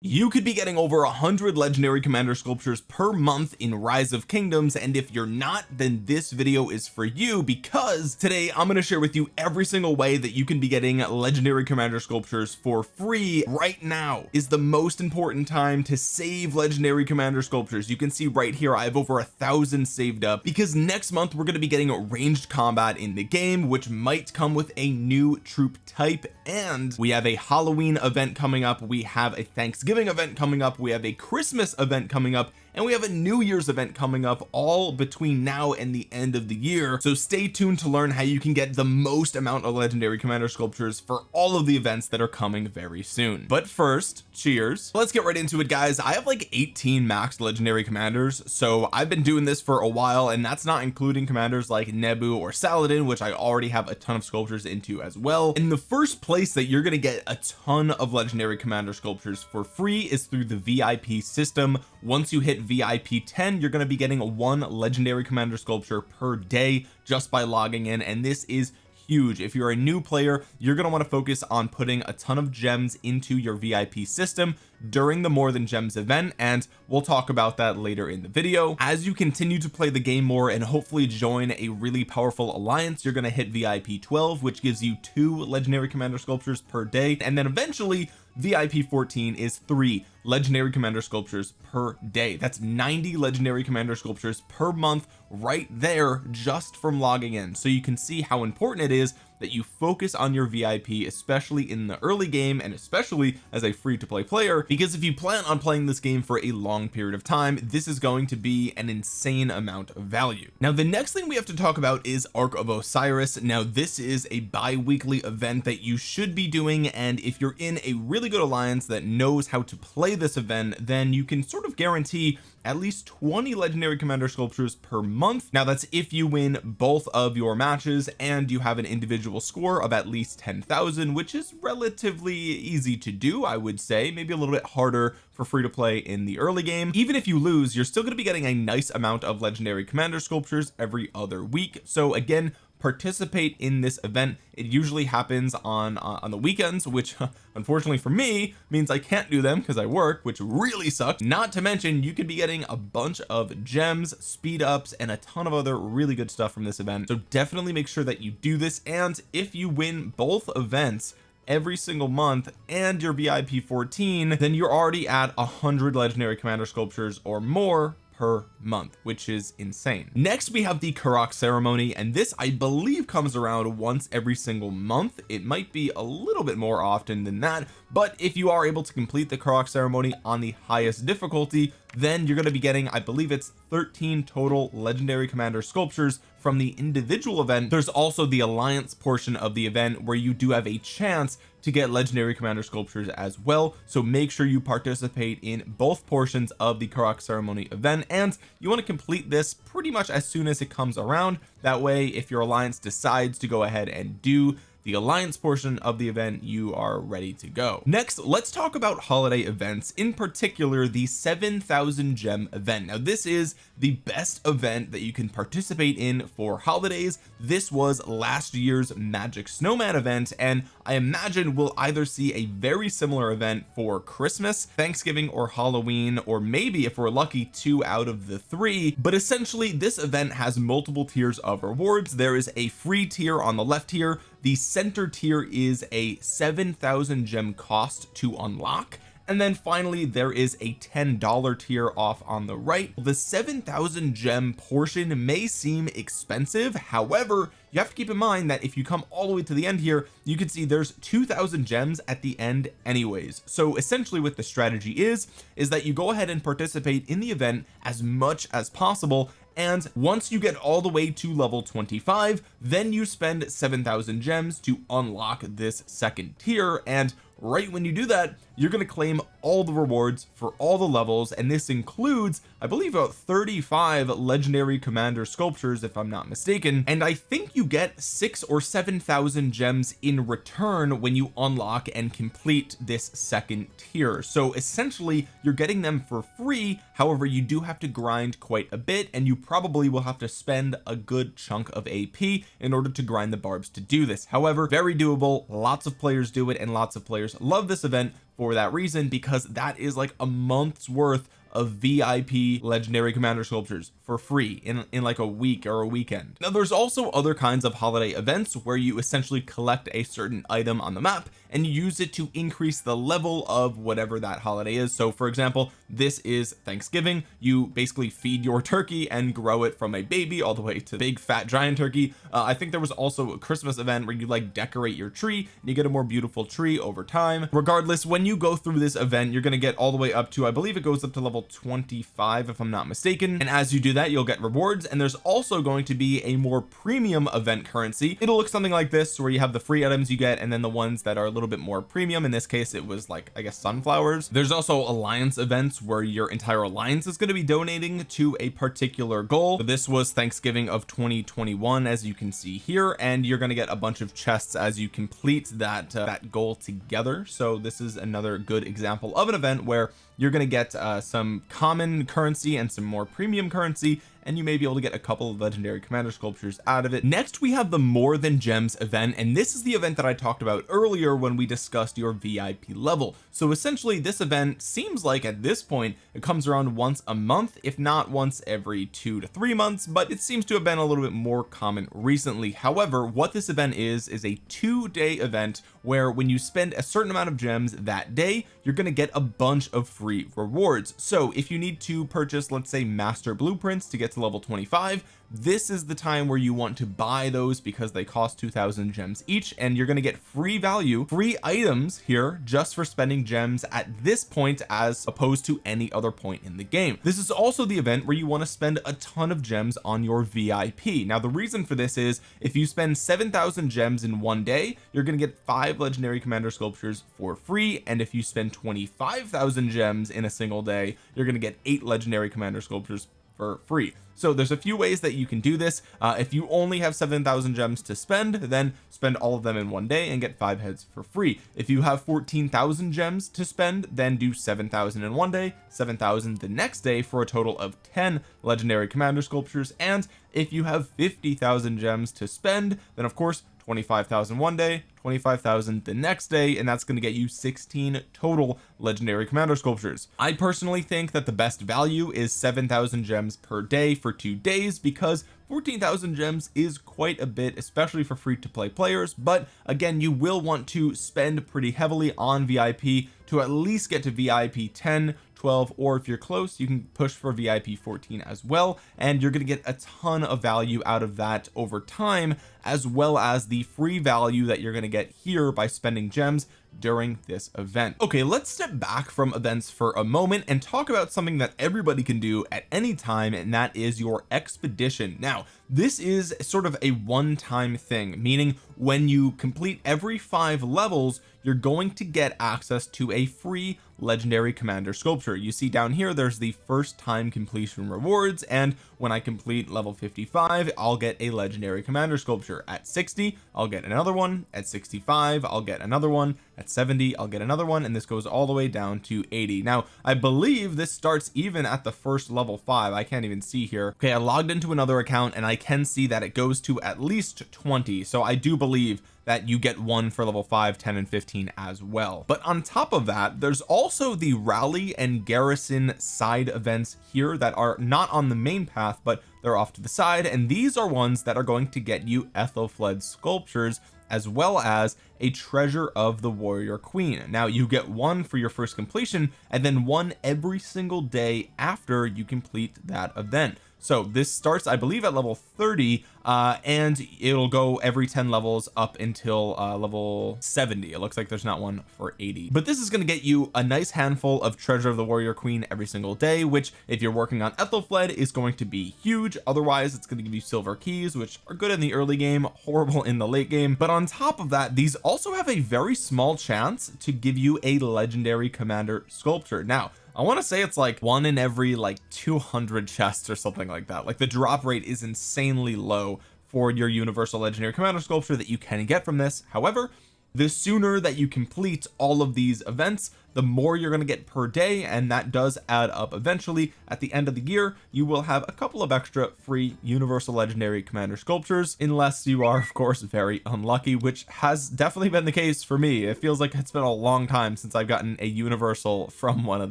you could be getting over a hundred legendary commander sculptures per month in rise of kingdoms and if you're not then this video is for you because today I'm going to share with you every single way that you can be getting legendary commander sculptures for free right now is the most important time to save legendary commander sculptures. You can see right here I have over a thousand saved up because next month we're going to be getting a ranged combat in the game which might come with a new troop type and we have a Halloween event coming up. We have a Thanksgiving Thanksgiving event coming up. We have a Christmas event coming up and we have a New Year's event coming up all between now and the end of the year. So stay tuned to learn how you can get the most amount of legendary commander sculptures for all of the events that are coming very soon. But first cheers. Let's get right into it guys. I have like 18 max legendary commanders so I've been doing this for a while and that's not including commanders like Nebu or Saladin which I already have a ton of sculptures into as well. In the first place that you're going to get a ton of legendary commander sculptures for free is through the VIP system. Once you hit VIP 10 you're going to be getting one legendary commander sculpture per day just by logging in and this is huge. If you're a new player you're going to want to focus on putting a ton of gems into your VIP system during the more than gems event and we'll talk about that later in the video. As you continue to play the game more and hopefully join a really powerful alliance you're going to hit VIP 12 which gives you two legendary commander sculptures per day and then eventually VIP 14 is three legendary commander sculptures per day. That's 90 legendary commander sculptures per month right there just from logging in. So you can see how important it is that you focus on your VIP especially in the early game and especially as a free to play player because if you plan on playing this game for a long period of time this is going to be an insane amount of value. Now the next thing we have to talk about is Ark of Osiris. Now this is a bi-weekly event that you should be doing and if you're in a really good alliance that knows how to play this event then you can sort of guarantee at least 20 legendary commander sculptures per month. Now that's if you win both of your matches and you have an individual score of at least 10,000 which is relatively easy to do I would say. Maybe a little bit harder for free to play in the early game. Even if you lose you're still going to be getting a nice amount of legendary commander sculptures every other week. So again participate in this event. It usually happens on uh, on the weekends which unfortunately for me means I can't do them because I work which really sucks. Not to mention you could be getting a bunch of gems speed ups and a ton of other really good stuff from this event. So definitely make sure that you do this. And if you win both events every single month and your VIP 14 then you're already at hundred legendary commander sculptures or more per month which is insane. Next we have the Karuak ceremony and this I believe comes around once every single month. It might be a little bit more often than that but if you are able to complete the Karuak ceremony on the highest difficulty then you're going to be getting I believe it's 13 total legendary commander sculptures from the individual event. There's also the alliance portion of the event where you do have a chance to get legendary commander sculptures as well. So make sure you participate in both portions of the Karuak ceremony event. And you want to complete this pretty much as soon as it comes around. That way if your alliance decides to go ahead and do the alliance portion of the event you are ready to go. Next let's talk about holiday events in particular the 7,000 gem event. Now this is the best event that you can participate in for holidays. This was last year's magic snowman event and I imagine we'll either see a very similar event for Christmas Thanksgiving or Halloween or maybe if we're lucky two out of the three. But essentially this event has multiple tiers of rewards. There is a free tier on the left here the center tier is a 7,000 gem cost to unlock and then finally there is a $10 tier off on the right. The 7,000 gem portion may seem expensive. However you have to keep in mind that if you come all the way to the end here you can see there's 2,000 gems at the end anyways. So essentially what the strategy is is that you go ahead and participate in the event as much as possible. And once you get all the way to level 25 then you spend 7,000 gems to unlock this second tier. And right when you do that you're going to claim all the rewards for all the levels and this includes I believe about 35 legendary commander sculptures if I'm not mistaken. And I think you get six or seven thousand gems in return when you unlock and complete this second tier. So essentially you're getting them for free. However you do have to grind quite a bit and you probably will have to spend a good chunk of AP in order to grind the barbs to do this. However very doable. Lots of players do it and lots of players love this event for that reason because that is like a month's worth of VIP legendary commander sculptures for free in in like a week or a weekend. Now there's also other kinds of holiday events where you essentially collect a certain item on the map and use it to increase the level of whatever that holiday is. So for example this is Thanksgiving. You basically feed your turkey and grow it from a baby all the way to big fat giant turkey. Uh, I think there was also a Christmas event where you like decorate your tree and you get a more beautiful tree over time. Regardless when you go through this event you're going to get all the way up to I believe it goes up to level 25 if I'm not mistaken. And as you do that you'll get rewards. And there's also going to be a more premium event currency. It'll look something like this where you have the free items you get and then the ones that are a little bit more premium. In this case it was like I guess sunflowers. There's also alliance events where your entire alliance is going to be donating to a particular goal. This was Thanksgiving of 2021 as you can see here and you're going to get a bunch of chests as you complete that uh, that goal together. So this is another good example of an event where you're going to get uh, some common currency and some more premium currency and you may be able to get a couple of legendary commander sculptures out of it. Next we have the more than gems event and this is the event that I talked about earlier when we discussed your VIP level. So essentially this event seems like at this point it comes around once a month if not once every two to three months but it seems to have been a little bit more common recently. However what this event is is a two-day event where when you spend a certain amount of gems that day you're going to get a bunch of free rewards. So if you need to purchase let's say master blueprints to get to level 25 this is the time where you want to buy those because they cost 2000 gems each and you're going to get free value free items here just for spending gems at this point as opposed to any other point in the game. This is also the event where you want to spend a ton of gems on your VIP now the reason for this is if you spend 7,000 gems in one day you're going to get five legendary commander sculptures for free and if you spend 25,000 gems in a single day you're going to get eight legendary commander sculptures for free. So there's a few ways that you can do this. Uh, if you only have 7,000 gems to spend then spend all of them in one day and get five heads for free. If you have 14,000 gems to spend then do 7,000 in one day 7,000 the next day for a total of 10 legendary commander sculptures. And if you have 50,000 gems to spend then of course 25,000 one day 25,000 the next day and that's going to get you 16 total legendary commander sculptures. I personally think that the best value is 7,000 gems per day for two days because 14,000 gems is quite a bit especially for free to play players but again you will want to spend pretty heavily on VIP to at least get to VIP 10 12 or if you're close you can push for VIP 14 as well and you're going to get a ton of value out of that over time as well as the free value that you're going to get here by spending gems during this event. Okay let's step back from events for a moment and talk about something that everybody can do at any time and that is your expedition. Now this is sort of a one-time thing meaning when you complete every five levels you're going to get access to a free legendary commander sculpture. You see down here there's the first time completion rewards and when I complete level 55 I'll get a legendary commander sculpture. At 60 I'll get another one. At 65 I'll get another one at 70 I'll get another one and this goes all the way down to 80 now I believe this starts even at the first level 5 I can't even see here. Okay I logged into another account and I can see that it goes to at least 20 so I do believe that you get one for level 5 10 and 15 as well. But on top of that there's also the rally and garrison side events here that are not on the main path but they're off to the side. And these are ones that are going to get you Ethelflaed sculptures as well as a treasure of the warrior queen. Now you get one for your first completion and then one every single day after you complete that event so this starts I believe at level 30 uh and it'll go every 10 levels up until uh level 70 it looks like there's not one for 80 but this is going to get you a nice handful of treasure of the warrior queen every single day which if you're working on Ethelflaed is going to be huge. Otherwise it's going to give you silver keys which are good in the early game horrible in the late game. But on top of that these also have a very small chance to give you a legendary commander sculpture. Now I want to say it's like one in every like 200 chests or something like that. Like the drop rate is insanely low for your universal legendary commander sculpture that you can get from this. However the sooner that you complete all of these events the more you're going to get per day and that does add up eventually. At the end of the year you will have a couple of extra free universal legendary commander sculptures unless you are of course very unlucky which has definitely been the case for me. It feels like it's been a long time since I've gotten a universal from one of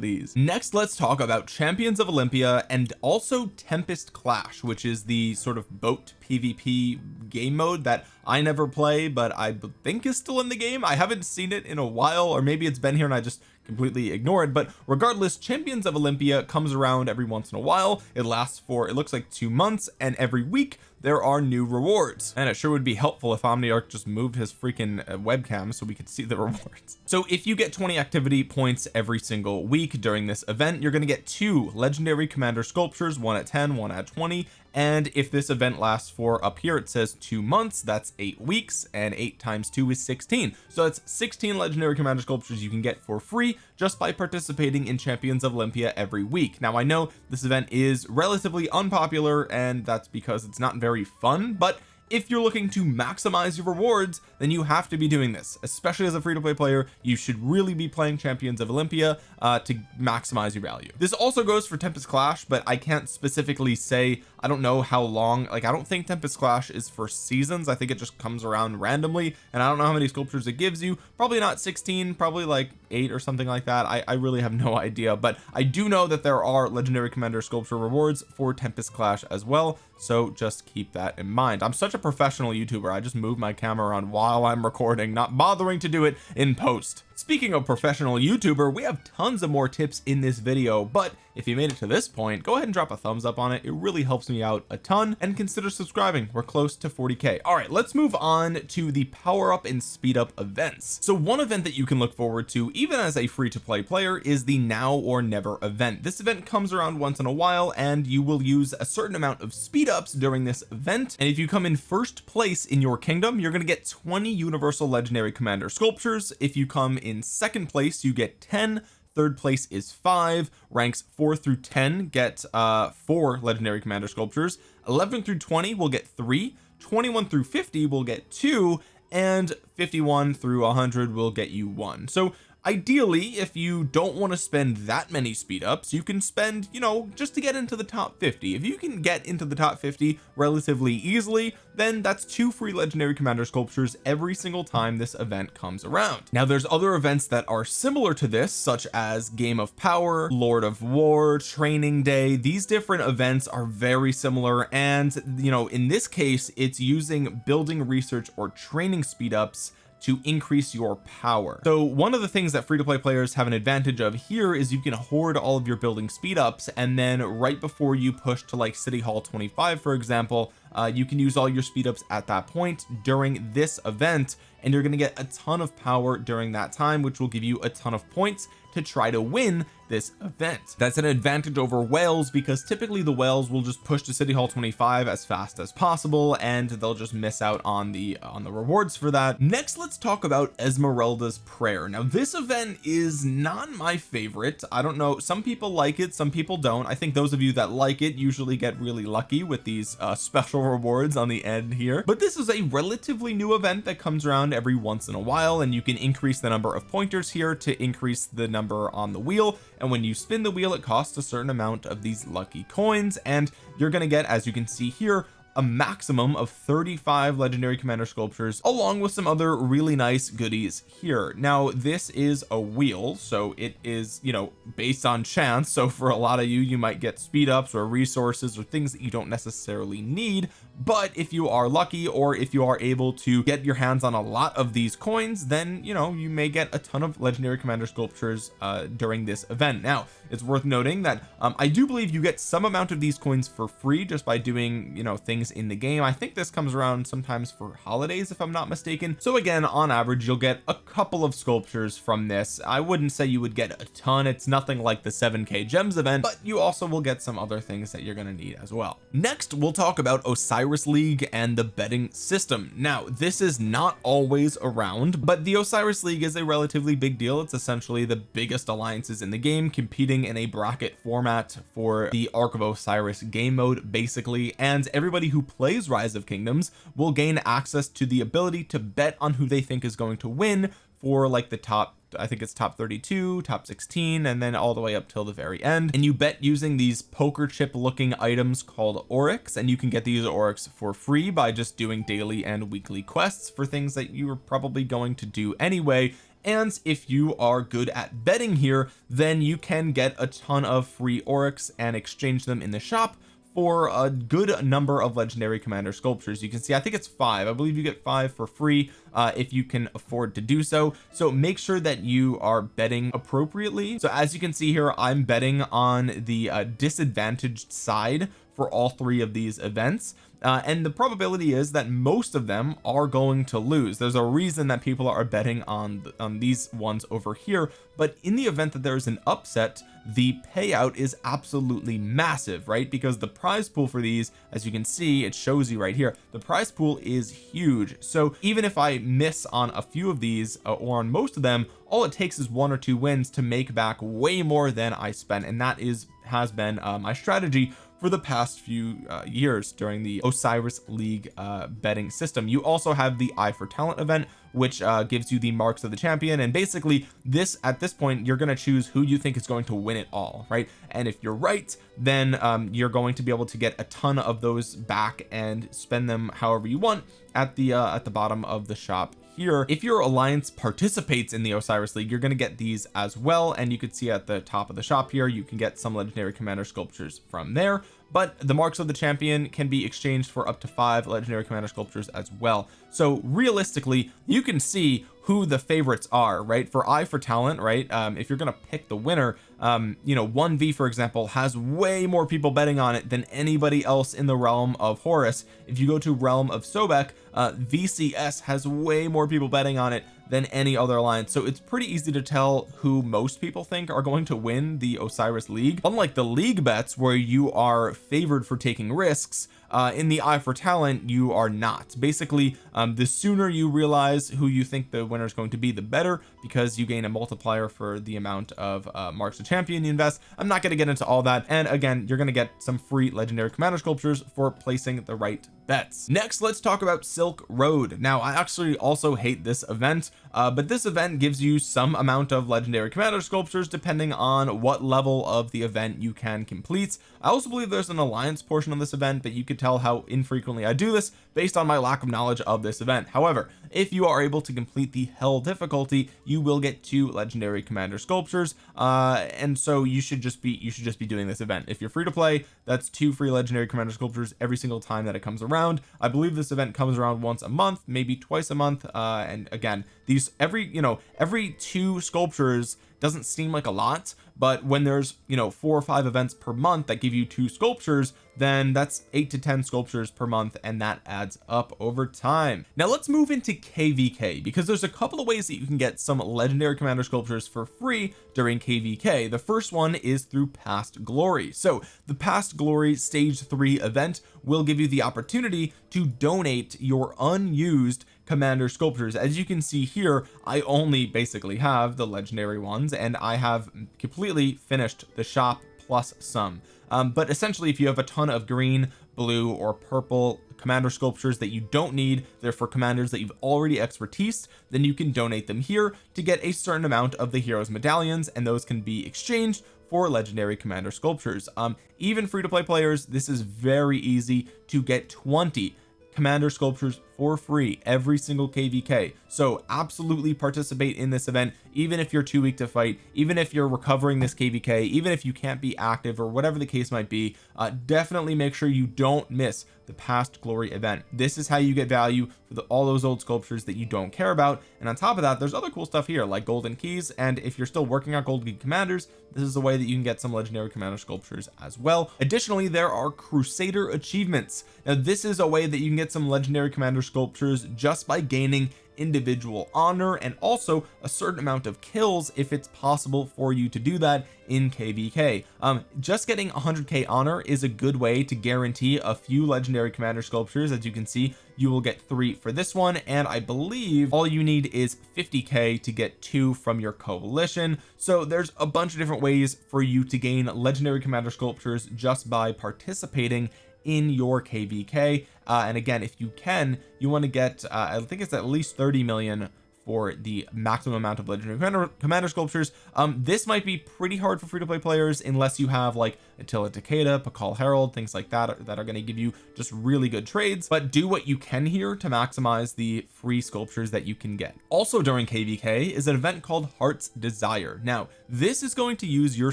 these. Next let's talk about champions of Olympia and also Tempest Clash which is the sort of boat PvP game mode that I never play but I think is still in the game. I haven't seen it in a while or maybe it's been here and I just completely ignored but regardless champions of Olympia comes around every once in a while. It lasts for it looks like two months and every week there are new rewards. And it sure would be helpful if Omniarch just moved his freaking uh, webcam so we could see the rewards. So if you get 20 activity points every single week during this event you're going to get two legendary commander sculptures one at 10 one at 20 and if this event lasts for up here it says two months that's eight weeks and eight times two is 16 so that's 16 legendary commander sculptures you can get for free just by participating in champions of Olympia every week. Now I know this event is relatively unpopular and that's because it's not very fun but if you're looking to maximize your rewards then you have to be doing this. Especially as a free-to-play player you should really be playing champions of Olympia uh, to maximize your value. This also goes for Tempest Clash but I can't specifically say I don't know how long like I don't think Tempest Clash is for seasons. I think it just comes around randomly and I don't know how many sculptures it gives you. Probably not 16 probably like eight or something like that. I, I really have no idea but I do know that there are legendary commander sculpture rewards for Tempest Clash as well so just keep that in mind. I'm such a professional YouTuber I just move my camera around while I'm recording not bothering to do it in post speaking of professional YouTuber we have tons of more tips in this video but if you made it to this point go ahead and drop a thumbs up on it. It really helps me out a ton and consider subscribing. We're close to 40k all right let's move on to the power up and speed up events. So one event that you can look forward to even as a free to play player is the now or never event. This event comes around once in a while and you will use a certain amount of speed ups during this event. And if you come in first place in your kingdom you're going to get 20 universal legendary commander sculptures. If you come in second place you get 10 third place is five. Ranks four through 10 get uh four legendary commander sculptures. 11 through 20 will get three. 21 through 50 will get two. And 51 through 100 will get you one. So ideally if you don't want to spend that many speed ups you can spend you know just to get into the top 50 if you can get into the top 50 relatively easily then that's two free legendary commander sculptures every single time this event comes around. Now there's other events that are similar to this such as game of power lord of war training day. These different events are very similar and you know in this case it's using building research or training speed ups to increase your power. So one of the things that free-to-play players have an advantage of here is you can hoard all of your building speed ups and then right before you push to like city hall 25 for example uh, you can use all your speed ups at that point during this event and you're going to get a ton of power during that time which will give you a ton of points to try to win this event. That's an advantage over whales because typically the whales will just push to city hall 25 as fast as possible and they'll just miss out on the on the rewards for that. Next let's talk about Esmeralda's prayer. Now this event is not my favorite. I don't know some people like it some people don't. I think those of you that like it usually get really lucky with these uh, special rewards on the end here. But this is a relatively new event that comes around every once in a while and you can increase the number of pointers here to increase the number on the wheel. And when you spin the wheel it costs a certain amount of these lucky coins. And you're going to get as you can see here a maximum of 35 legendary commander sculptures along with some other really nice goodies here. Now this is a wheel so it is you know based on chance. So for a lot of you you might get speed ups or resources or things that you don't necessarily need. But if you are lucky or if you are able to get your hands on a lot of these coins then you know you may get a ton of legendary commander sculptures uh during this event. Now it's worth noting that um I do believe you get some amount of these coins for free just by doing you know things in the game. I think this comes around sometimes for holidays if I'm not mistaken. So again on average you'll get a couple of sculptures from this. I wouldn't say you would get a ton. It's nothing like the 7k gems event but you also will get some other things that you're going to need as well. Next we'll talk about Osiris League and the betting system. Now this is not always around but the Osiris League is a relatively big deal. It's essentially the biggest alliances in the game competing in a bracket format for the Ark of Osiris game mode basically. And everybody who plays rise of kingdoms will gain access to the ability to bet on who they think is going to win for like the top I think it's top 32 top 16 and then all the way up till the very end. And you bet using these poker chip looking items called oryx and you can get these oryx for free by just doing daily and weekly quests for things that you are probably going to do anyway. And if you are good at betting here then you can get a ton of free oryx and exchange them in the shop for a good number of legendary commander sculptures. You can see I think it's five. I believe you get five for free uh, if you can afford to do so. So make sure that you are betting appropriately. So as you can see here I'm betting on the uh, disadvantaged side for all three of these events. Uh, and the probability is that most of them are going to lose. There's a reason that people are betting on on these ones over here but in the event that there's an upset the payout is absolutely massive right? Because the prize pool for these as you can see it shows you right here the prize pool is huge. So even if I miss on a few of these uh, or on most of them all it takes is one or two wins to make back way more than I spent and that is has been uh, my strategy for the past few uh, years during the Osiris League uh, betting system. You also have the eye for talent event which uh, gives you the marks of the champion. And basically this at this point you're going to choose who you think is going to win it all right? And if you're right then um, you're going to be able to get a ton of those back and spend them however you want at the uh, at the bottom of the shop here if your alliance participates in the Osiris League you're going to get these as well and you can see at the top of the shop here you can get some legendary commander sculptures from there but the marks of the champion can be exchanged for up to five legendary commander sculptures as well. So realistically you can see who the favorites are right? For eye for talent right um, if you're going to pick the winner um, you know 1v for example has way more people betting on it than anybody else in the realm of Horus. If you go to realm of Sobek uh, VCS has way more people betting on it than any other alliance. So it's pretty easy to tell who most people think are going to win the Osiris League. Unlike the league bets where you are favored for taking risks uh, in the eye for talent you are not. Basically um, the sooner you realize who you think the winner is going to be the better because you gain a multiplier for the amount of uh, marks of champion you invest. I'm not going to get into all that and again you're going to get some free legendary commander sculptures for placing the right bets. Next let's talk about Silk Road. Now I actually also hate this event uh, but this event gives you some amount of legendary commander sculptures depending on what level of the event you can complete. I also believe there's an alliance portion of this event but you could tell how infrequently I do this based on my lack of knowledge of this event. However if you are able to complete the hell difficulty you will get two legendary commander sculptures uh and so you should just be you should just be doing this event. If you're free to play that's two free legendary commander sculptures every single time that it comes around. I believe this event comes around once a month maybe twice a month uh and again these every you know every two sculptures doesn't seem like a lot but when there's you know four or five events per month that give you two sculptures then that's eight to ten sculptures per month and that adds up over time. Now let's move into kvk because there's a couple of ways that you can get some legendary commander sculptures for free during kvk the first one is through past glory. So the past glory stage three event will give you the opportunity to donate your unused commander sculptures. As you can see here I only basically have the legendary ones and I have completely finished the shop plus some. Um, but essentially if you have a ton of green blue or purple commander sculptures that you don't need they're for commanders that you've already expertise then you can donate them here to get a certain amount of the heroes medallions and those can be exchanged for legendary commander sculptures. Um even free to play players this is very easy to get 20 commander sculptures for free every single kvk so absolutely participate in this event even if you're too weak to fight even if you're recovering this kvk even if you can't be active or whatever the case might be uh, definitely make sure you don't miss the past glory event. This is how you get value for the, all those old sculptures that you don't care about. And on top of that there's other cool stuff here like golden keys. And if you're still working on golden key commanders this is a way that you can get some legendary commander sculptures as well. Additionally there are crusader achievements. Now this is a way that you can get some legendary commander sculptures just by gaining individual honor and also a certain amount of kills if it's possible for you to do that in kvk um just getting 100k honor is a good way to guarantee a few legendary commander sculptures. As you can see you will get three for this one and I believe all you need is 50k to get two from your coalition. So there's a bunch of different ways for you to gain legendary commander sculptures just by participating in your kvk uh, and again if you can you want to get uh, I think it's at least 30 million for the maximum amount of legendary commander, commander sculptures. Um this might be pretty hard for free-to-play players unless you have like Attila Takeda Pakal Harald things like that that are going to give you just really good trades. But do what you can here to maximize the free sculptures that you can get. Also during kvk is an event called heart's desire. Now this is going to use your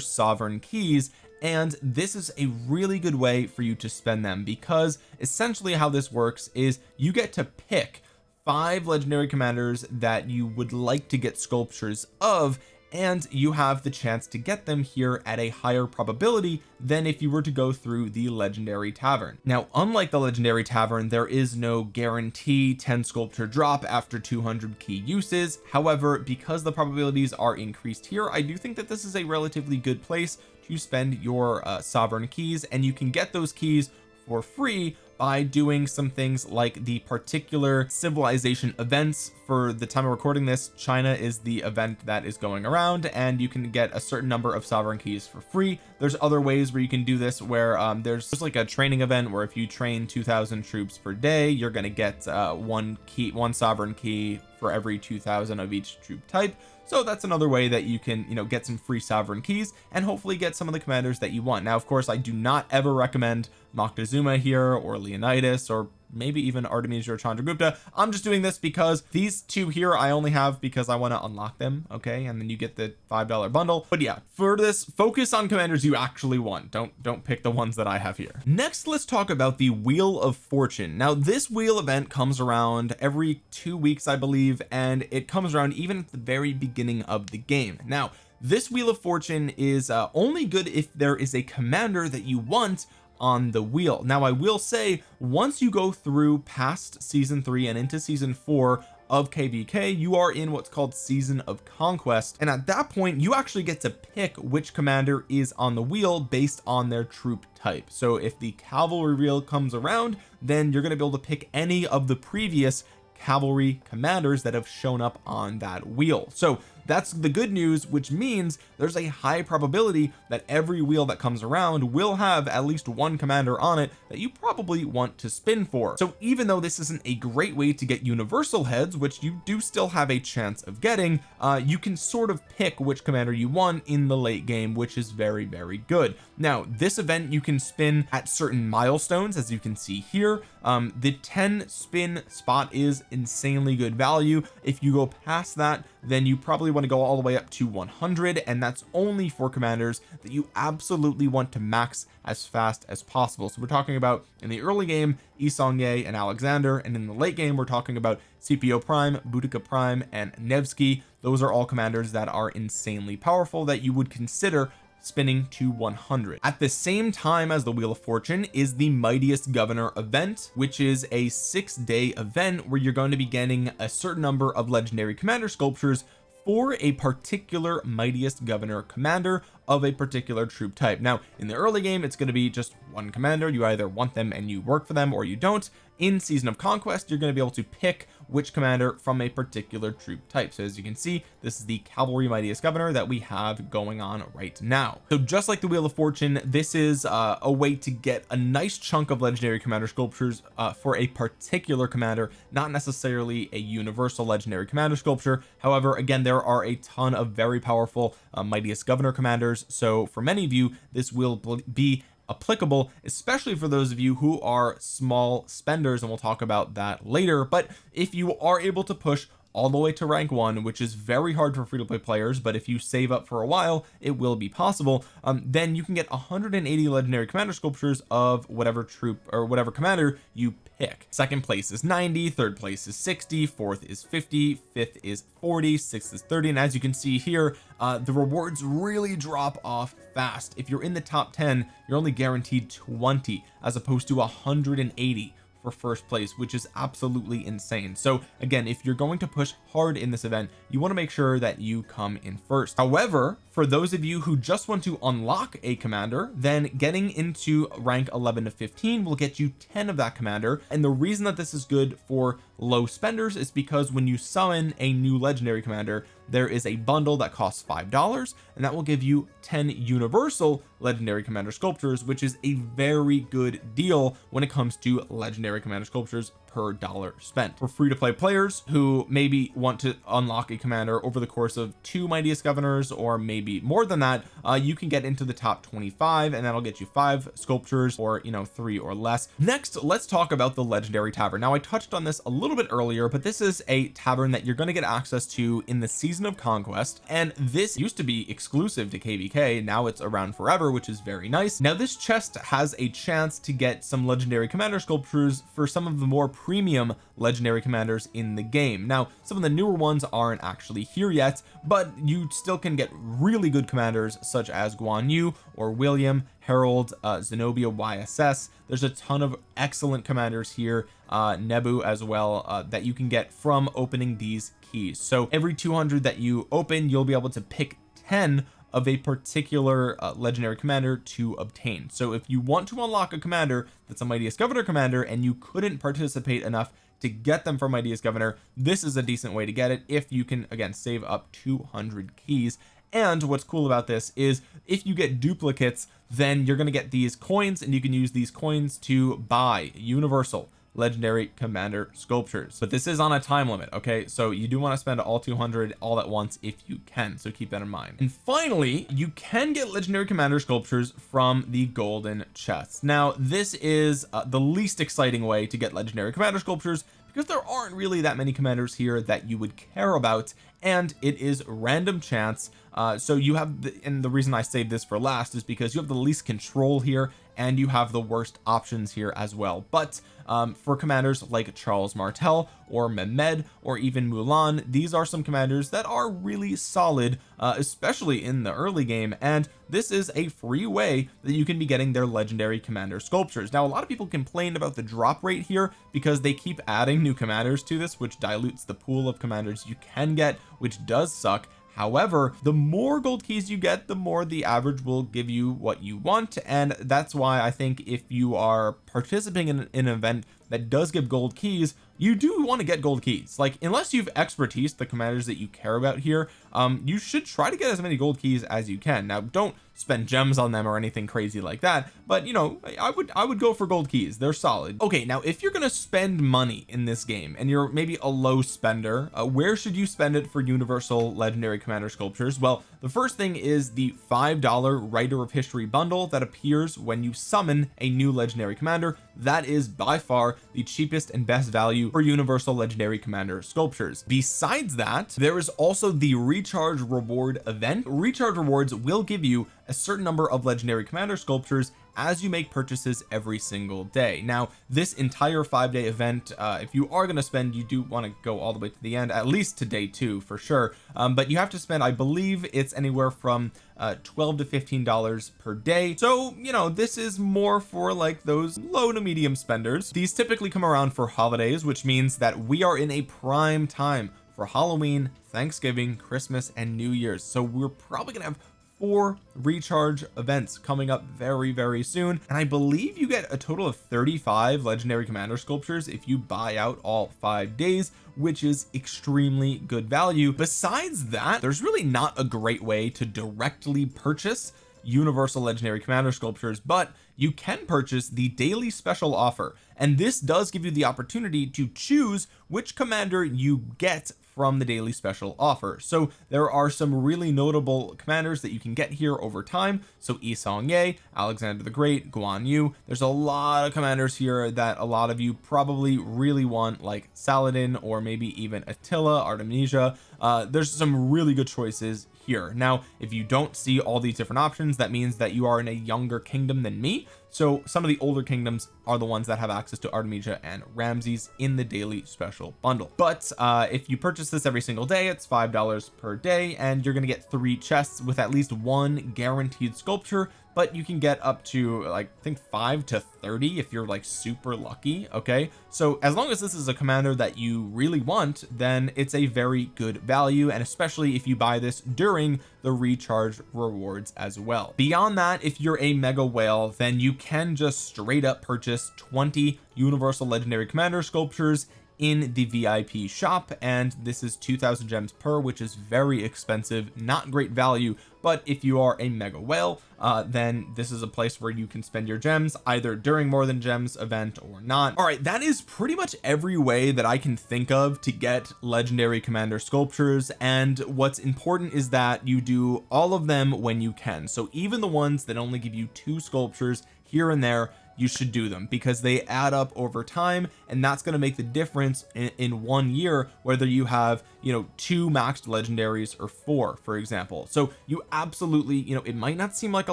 sovereign keys and this is a really good way for you to spend them because essentially how this works is you get to pick five legendary commanders that you would like to get sculptures of and you have the chance to get them here at a higher probability than if you were to go through the legendary tavern. Now unlike the legendary tavern there is no guarantee 10 sculpture drop after 200 key uses. However because the probabilities are increased here I do think that this is a relatively good place to spend your uh, sovereign keys and you can get those keys for free by doing some things like the particular civilization events for the time of recording this China is the event that is going around and you can get a certain number of sovereign keys for free. There's other ways where you can do this where um, there's just like a training event where if you train 2000 troops per day you're going to get uh, one key one sovereign key for every 2000 of each troop type. So that's another way that you can you know get some free sovereign keys and hopefully get some of the commanders that you want. Now of course I do not ever recommend Moctezuma here or Leonidas or maybe even Artemisia or Chandragupta I'm just doing this because these two here I only have because I want to unlock them okay? And then you get the five dollar bundle. But yeah for this focus on commanders you actually want don't don't pick the ones that I have here. Next let's talk about the wheel of fortune. Now this wheel event comes around every two weeks I believe and it comes around even at the very beginning of the game. Now this wheel of fortune is uh, only good if there is a commander that you want on the wheel. Now I will say once you go through past season three and into season four of kvk you are in what's called season of conquest. And at that point you actually get to pick which commander is on the wheel based on their troop type. So if the cavalry wheel comes around then you're going to be able to pick any of the previous cavalry commanders that have shown up on that wheel. So that's the good news which means there's a high probability that every wheel that comes around will have at least one commander on it that you probably want to spin for. So even though this isn't a great way to get universal heads which you do still have a chance of getting uh you can sort of pick which commander you want in the late game which is very very good. Now this event you can spin at certain milestones as you can see here. Um the 10 spin spot is insanely good value. If you go past that then you probably want to go all the way up to 100 and that's only for commanders that you absolutely want to max as fast as possible. So we're talking about in the early game Yi Seong-Gye and Alexander and in the late game we're talking about Scipio Prime Boudica Prime and Nevsky. Those are all commanders that are insanely powerful that you would consider spinning to 100 at the same time as the wheel of fortune is the mightiest governor event which is a six day event where you're going to be getting a certain number of legendary commander sculptures for a particular mightiest governor commander of a particular troop type. Now in the early game it's going to be just one commander. You either want them and you work for them or you don't in season of conquest you're going to be able to pick which commander from a particular troop type. So as you can see this is the cavalry mightiest governor that we have going on right now. So just like the wheel of fortune this is uh, a way to get a nice chunk of legendary commander sculptures uh, for a particular commander not necessarily a universal legendary commander sculpture. However again there are a ton of very powerful uh, mightiest governor commanders. So for many of you this will be applicable especially for those of you who are small spenders and we'll talk about that later. But if you are able to push all the way to rank one which is very hard for free-to-play players but if you save up for a while it will be possible. Um, then you can get 180 legendary commander sculptures of whatever troop or whatever commander you pick. Second place is 90 third place is 60 fourth is 50 fifth is 40 sixth is 30 and as you can see here uh, the rewards really drop off fast. If you're in the top 10 you're only guaranteed 20 as opposed to 180 for first place which is absolutely insane. So again if you're going to push hard in this event you want to make sure that you come in first. However for those of you who just want to unlock a commander then getting into rank 11 to 15 will get you 10 of that commander. And the reason that this is good for low spenders is because when you summon a new legendary commander there is a bundle that costs five dollars and that will give you 10 universal legendary commander sculptures which is a very good deal when it comes to legendary commander sculptures per dollar spent. For free to play players who maybe want to unlock a commander over the course of two mightiest governors or maybe more than that. Uh, you can get into the top 25 and that'll get you five sculptures or you know three or less. Next let's talk about the legendary tavern. Now I touched on this a little bit earlier but this is a tavern that you're going to get access to in the season of conquest and this used to be exclusive to kvk now it's around forever which is very nice. Now this chest has a chance to get some legendary commander sculptures for some of the more premium legendary commanders in the game. Now some of the newer ones aren't actually here yet but you still can get really good commanders such as Guan Yu or William Harald uh, Zenobia YSS there's a ton of excellent commanders here uh Nebu as well uh, that you can get from opening these keys. So every 200 that you open you'll be able to pick 10 of a particular uh, legendary commander to obtain. So if you want to unlock a commander that's a mightiest governor commander and you couldn't participate enough to get them from mightiest governor this is a decent way to get it if you can again save up 200 keys. And what's cool about this is if you get duplicates then you're going to get these coins and you can use these coins to buy universal legendary commander sculptures. But this is on a time limit okay? So you do want to spend all 200 all at once if you can so keep that in mind. And finally you can get legendary commander sculptures from the golden chests now this is uh, the least exciting way to get legendary commander sculptures because there aren't really that many commanders here that you would care about and it is random chance. Uh, so you have the, and the reason I saved this for last is because you have the least control here and you have the worst options here as well. But um, for commanders like Charles Martel or Mehmed or even Mulan these are some commanders that are really solid uh, especially in the early game. And this is a free way that you can be getting their legendary commander sculptures. Now a lot of people complain about the drop rate here because they keep adding new commanders to this which dilutes the pool of commanders you can get which does suck however the more gold keys you get the more the average will give you what you want and that's why I think if you are participating in, in an event that does give gold keys you do want to get gold keys. Like unless you've expertise the commanders that you care about here um you should try to get as many gold keys as you can. Now don't spend gems on them or anything crazy like that but you know I would I would go for gold keys. They're solid. Okay now if you're gonna spend money in this game and you're maybe a low spender uh, where should you spend it for universal legendary commander sculptures? Well the first thing is the five dollar writer of history bundle that appears when you summon a new legendary commander. That is by far the cheapest and best value for universal legendary commander sculptures. Besides that there is also the recharge reward event. Recharge rewards will give you a certain number of legendary commander sculptures as you make purchases every single day. Now this entire five day event uh, if you are going to spend you do want to go all the way to the end at least to day two for sure. Um, but you have to spend I believe it's anywhere from uh, 12 to 15 dollars per day. So you know this is more for like those low to medium spenders. These typically come around for holidays which means that we are in a prime time for Halloween Thanksgiving Christmas and New Year's. So we're probably gonna have four recharge events coming up very very soon. And I believe you get a total of 35 legendary commander sculptures if you buy out all five days which is extremely good value. Besides that there's really not a great way to directly purchase universal legendary commander sculptures but you can purchase the daily special offer. And this does give you the opportunity to choose which commander you get from the daily special offer. So there are some really notable commanders that you can get here over time. So Yi Seong-Gye Alexander the Great Guan Yu. There's a lot of commanders here that a lot of you probably really want like Saladin or maybe even Attila Artemisia. Uh, there's some really good choices here. Now if you don't see all these different options that means that you are in a younger kingdom than me. So some of the older kingdoms are the ones that have access to Artemisia and Ramses in the daily special bundle. But uh if you purchase this every single day it's five dollars per day and you're going to get three chests with at least one guaranteed sculpture but you can get up to like I think 5 to 30 if you're like super lucky okay? So as long as this is a commander that you really want then it's a very good value and especially if you buy this during the recharge rewards as well. Beyond that if you're a mega whale then you can just straight up purchase 20 universal legendary commander sculptures in the VIP shop and this is 2000 gems per which is very expensive not great value but if you are a mega whale uh, then this is a place where you can spend your gems either during more than gems event or not. All right that is pretty much every way that I can think of to get legendary commander sculptures and what's important is that you do all of them when you can. So even the ones that only give you two sculptures here and there you should do them because they add up over time and that's going to make the difference in, in, one year whether you have you know two maxed legendaries or four for example. So you absolutely you know it might not seem like a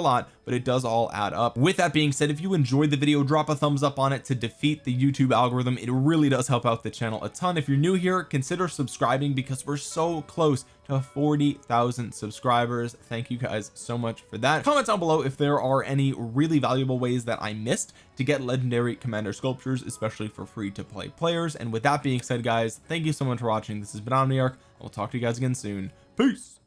lot but it does all add up. With that being said if you enjoyed the video drop a thumbs up on it to defeat the YouTube algorithm. It really does help out the channel a ton. If you're new here consider subscribing because we're so close to 40,000 subscribers. Thank you guys so much for that. Comment down below if there are any really valuable ways that I missed to get legendary commander sculptures especially for free to play players. And with that being said guys thank you so much for watching. This has been Omniarch. I'll talk to you guys again soon. Peace